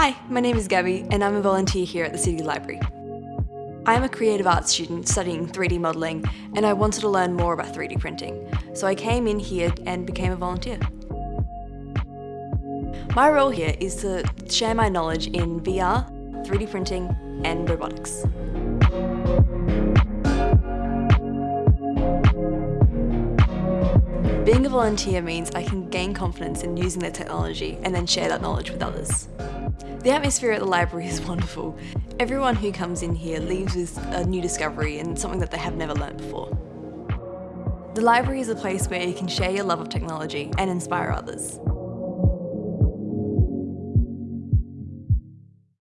Hi, my name is Gabby and I'm a volunteer here at the City Library. I'm a creative arts student studying 3D modelling and I wanted to learn more about 3D printing, so I came in here and became a volunteer. My role here is to share my knowledge in VR, 3D printing and robotics. Being a volunteer means I can gain confidence in using the technology and then share that knowledge with others. The atmosphere at the library is wonderful. Everyone who comes in here leaves with a new discovery and something that they have never learnt before. The library is a place where you can share your love of technology and inspire others.